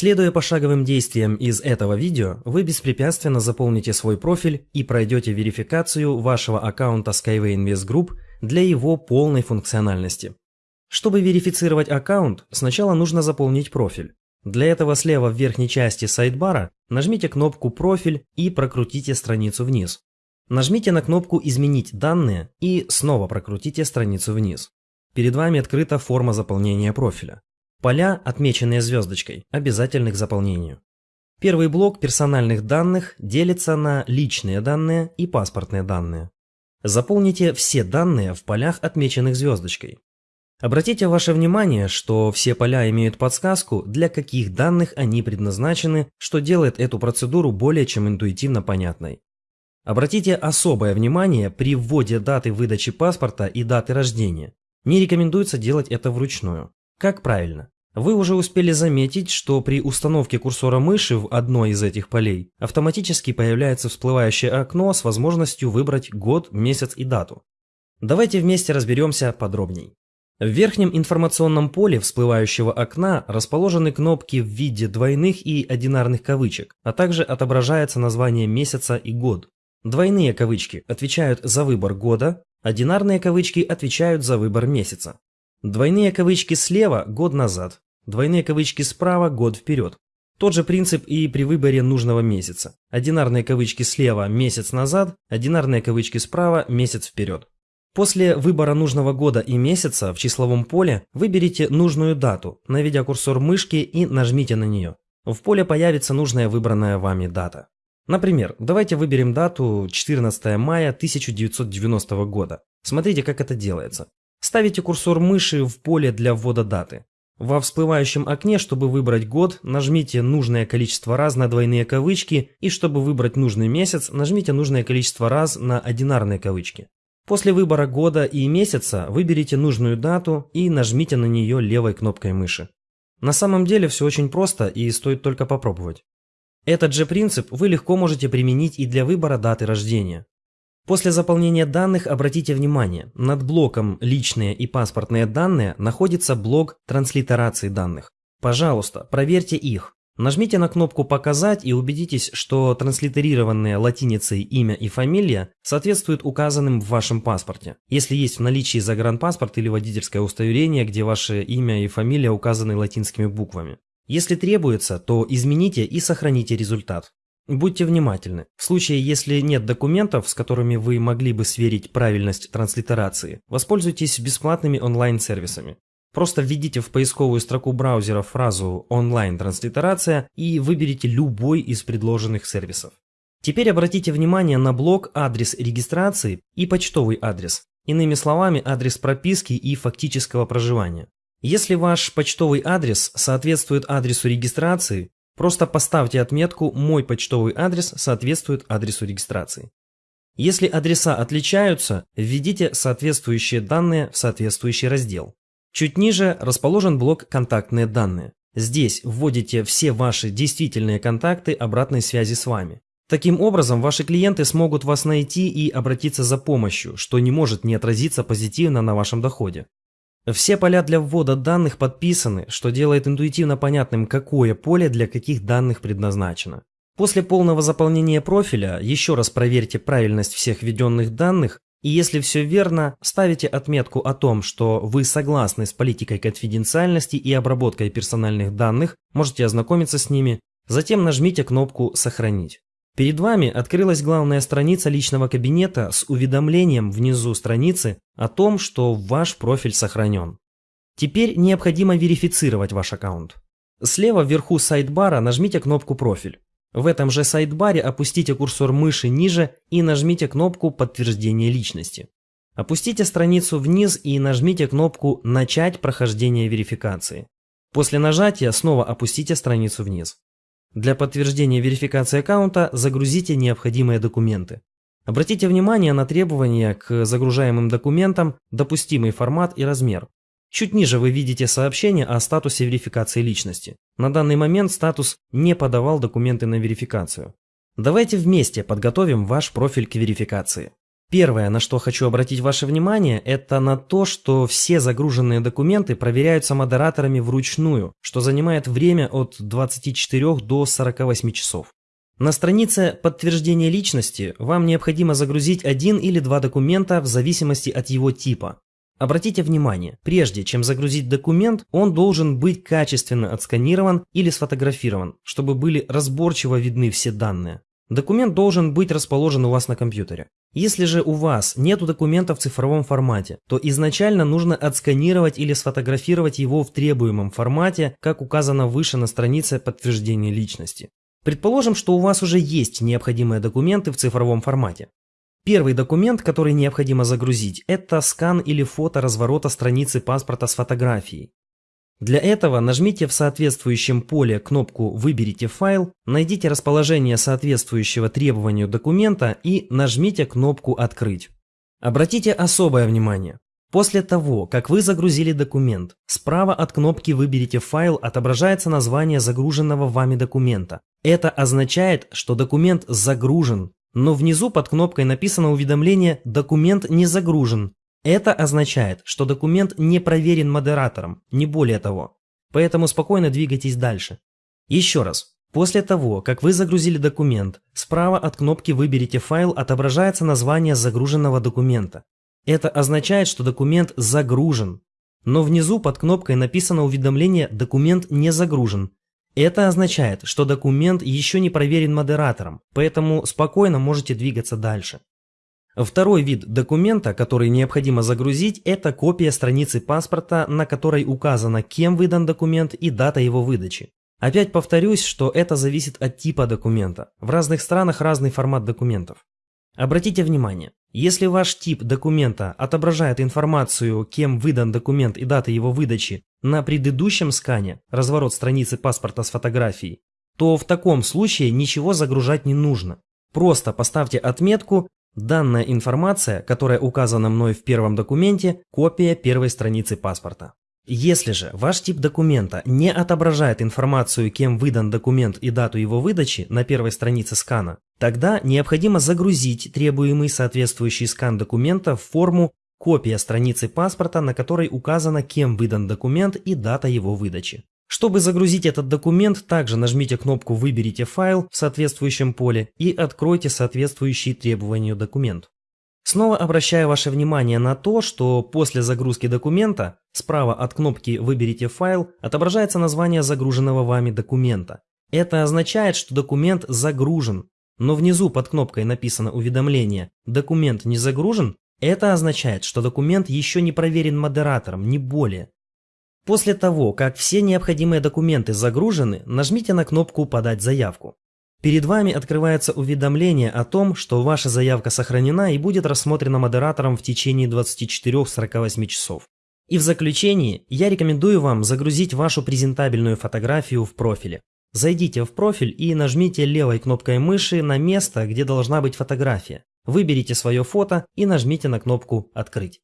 Следуя пошаговым действиям из этого видео, вы беспрепятственно заполните свой профиль и пройдете верификацию вашего аккаунта Skyway Invest Group для его полной функциональности. Чтобы верифицировать аккаунт, сначала нужно заполнить профиль. Для этого слева в верхней части сайдбара нажмите кнопку «Профиль» и прокрутите страницу вниз. Нажмите на кнопку «Изменить данные» и снова прокрутите страницу вниз. Перед вами открыта форма заполнения профиля. Поля, отмеченные звездочкой, обязательны к заполнению. Первый блок персональных данных делится на личные данные и паспортные данные. Заполните все данные в полях, отмеченных звездочкой. Обратите ваше внимание, что все поля имеют подсказку, для каких данных они предназначены, что делает эту процедуру более чем интуитивно понятной. Обратите особое внимание при вводе даты выдачи паспорта и даты рождения. Не рекомендуется делать это вручную. Как правильно? Вы уже успели заметить, что при установке курсора мыши в одной из этих полей автоматически появляется всплывающее окно с возможностью выбрать год, месяц и дату. Давайте вместе разберемся подробней. В верхнем информационном поле всплывающего окна расположены кнопки в виде двойных и одинарных кавычек, а также отображается название месяца и год. Двойные кавычки отвечают за выбор года, одинарные кавычки отвечают за выбор месяца. Двойные кавычки слева – год назад, двойные кавычки справа – год вперед. Тот же принцип и при выборе нужного месяца. Одинарные кавычки слева – месяц назад, одинарные кавычки справа – месяц вперед. После выбора нужного года и месяца в числовом поле выберите нужную дату, наведя курсор мышки и нажмите на нее. В поле появится нужная выбранная вами дата. Например, давайте выберем дату 14 мая 1990 года. Смотрите, как это делается. Ставите курсор мыши в поле для ввода даты. Во всплывающем окне, чтобы выбрать год, нажмите нужное количество раз на двойные кавычки и чтобы выбрать нужный месяц, нажмите нужное количество раз на одинарные кавычки. После выбора года и месяца выберите нужную дату и нажмите на нее левой кнопкой мыши. На самом деле все очень просто и стоит только попробовать. Этот же принцип вы легко можете применить и для выбора даты рождения. После заполнения данных обратите внимание, над блоком «Личные и паспортные данные» находится блок транслитерации данных. Пожалуйста, проверьте их. Нажмите на кнопку «Показать» и убедитесь, что транслитерированные латиницей имя и фамилия соответствуют указанным в вашем паспорте. Если есть в наличии загранпаспорт или водительское удостоверение, где ваше имя и фамилия указаны латинскими буквами. Если требуется, то измените и сохраните результат. Будьте внимательны. В случае, если нет документов, с которыми вы могли бы сверить правильность транслитерации, воспользуйтесь бесплатными онлайн-сервисами. Просто введите в поисковую строку браузера фразу «онлайн-транслитерация» и выберите любой из предложенных сервисов. Теперь обратите внимание на блок «Адрес регистрации» и почтовый адрес, иными словами, адрес прописки и фактического проживания. Если ваш почтовый адрес соответствует адресу регистрации, Просто поставьте отметку «Мой почтовый адрес соответствует адресу регистрации». Если адреса отличаются, введите соответствующие данные в соответствующий раздел. Чуть ниже расположен блок «Контактные данные». Здесь вводите все ваши действительные контакты обратной связи с вами. Таким образом, ваши клиенты смогут вас найти и обратиться за помощью, что не может не отразиться позитивно на вашем доходе. Все поля для ввода данных подписаны, что делает интуитивно понятным, какое поле для каких данных предназначено. После полного заполнения профиля еще раз проверьте правильность всех введенных данных и если все верно, ставите отметку о том, что вы согласны с политикой конфиденциальности и обработкой персональных данных, можете ознакомиться с ними, затем нажмите кнопку «Сохранить». Перед вами открылась главная страница личного кабинета с уведомлением внизу страницы о том, что ваш профиль сохранен. Теперь необходимо верифицировать ваш аккаунт. Слева вверху сайдбара нажмите кнопку «Профиль». В этом же сайдбаре опустите курсор мыши ниже и нажмите кнопку «Подтверждение личности». Опустите страницу вниз и нажмите кнопку «Начать прохождение верификации». После нажатия снова опустите страницу вниз. Для подтверждения верификации аккаунта загрузите необходимые документы. Обратите внимание на требования к загружаемым документам, допустимый формат и размер. Чуть ниже вы видите сообщение о статусе верификации личности. На данный момент статус «Не подавал документы на верификацию». Давайте вместе подготовим ваш профиль к верификации. Первое, на что хочу обратить ваше внимание, это на то, что все загруженные документы проверяются модераторами вручную, что занимает время от 24 до 48 часов. На странице подтверждения личности вам необходимо загрузить один или два документа в зависимости от его типа. Обратите внимание, прежде чем загрузить документ, он должен быть качественно отсканирован или сфотографирован, чтобы были разборчиво видны все данные. Документ должен быть расположен у вас на компьютере. Если же у вас нет документа в цифровом формате, то изначально нужно отсканировать или сфотографировать его в требуемом формате, как указано выше на странице подтверждения личности. Предположим, что у вас уже есть необходимые документы в цифровом формате. Первый документ, который необходимо загрузить, это скан или фото разворота страницы паспорта с фотографией. Для этого нажмите в соответствующем поле кнопку «Выберите файл», найдите расположение соответствующего требованию документа и нажмите кнопку «Открыть». Обратите особое внимание. После того, как вы загрузили документ, справа от кнопки «Выберите файл» отображается название загруженного вами документа. Это означает, что документ загружен, но внизу под кнопкой написано уведомление «Документ не загружен», это означает, что документ не проверен модератором, не более того. Поэтому спокойно двигайтесь дальше. Еще раз. После того, как вы загрузили документ, справа от кнопки «Выберите файл» отображается название загруженного документа. Это означает, что документ загружен. Но внизу под кнопкой написано уведомление «Документ не загружен». Это означает, что документ еще не проверен модератором, поэтому спокойно можете двигаться дальше. Второй вид документа, который необходимо загрузить, это копия страницы паспорта, на которой указано, кем выдан документ и дата его выдачи. Опять повторюсь, что это зависит от типа документа. В разных странах разный формат документов. Обратите внимание, если ваш тип документа отображает информацию, кем выдан документ и дата его выдачи на предыдущем скане, разворот страницы паспорта с фотографией, то в таком случае ничего загружать не нужно. Просто поставьте отметку Данная информация, которая указана мной в первом документе, копия первой страницы паспорта. Если же ваш тип документа не отображает информацию, кем выдан документ и дату его выдачи на первой странице скана, тогда необходимо загрузить требуемый соответствующий скан документа в форму копия страницы паспорта, на которой указано, кем выдан документ и дата его выдачи. Чтобы загрузить этот документ, также нажмите кнопку «Выберите файл» в соответствующем поле и откройте соответствующий требованию документ. Снова обращаю ваше внимание на то, что после загрузки документа справа от кнопки «Выберите файл» отображается название загруженного вами документа. Это означает, что документ загружен, но внизу под кнопкой написано уведомление «Документ не загружен», это означает, что документ еще не проверен модератором, не более. После того, как все необходимые документы загружены, нажмите на кнопку «Подать заявку». Перед вами открывается уведомление о том, что ваша заявка сохранена и будет рассмотрена модератором в течение 24-48 часов. И в заключении я рекомендую вам загрузить вашу презентабельную фотографию в профиле. Зайдите в профиль и нажмите левой кнопкой мыши на место, где должна быть фотография. Выберите свое фото и нажмите на кнопку «Открыть».